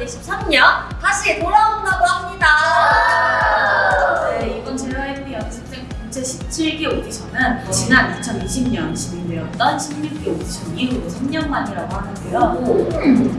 앨범이 2023년 다시 돌아온다고 합니다. 네, 이번 JYP 연습생 공채 17기 오디션은 지난 2020년 진행되었던 16기 오디션 이후로 3년 만이라고 하는데요.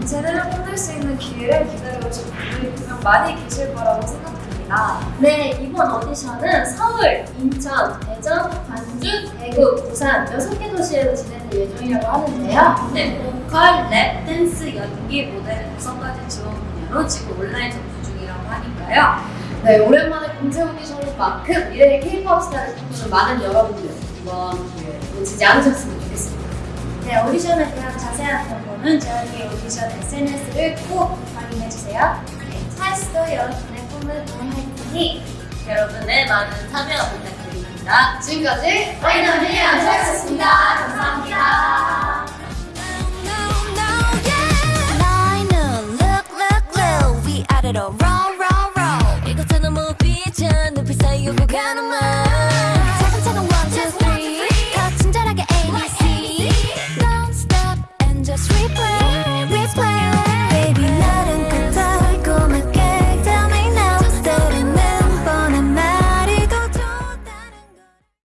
제대로 끝낼 수 있는 기회를 분들이 분명 많이 계실 거라고 생각됩니다. 네, 이번 오디션은 서울, 인천, 대전, 광주, 대구, 부산 6개 도시에서 진행될 예정이라고 하는데요. 네, 보컬, 랩, 댄스, 연기, 모델, 구성까지 지원 분야로 지금 온라인 접수 중이라고 하니까요. 네, 오랜만에 공채 오디션인 만큼 미래의 K-pop 스타를 꿈꾸는 많은 여러분들 이번 기회 놓치지 않으셨으면 좋겠습니다. 네, 오디션에 대한 자세한 정보는 저희 오디션 SNS를 꼭 확인해주세요. 네, 차이스도 여러분의 꿈을 응원할 테니 여러분의 많은 참여 부탁드립니다. 지금까지 와이너리 안차였습니다 감사합니다. 너희는 look look look 위아래로 roll roll roll 이것저것 무비전 눈빛 사이 오고 가는 말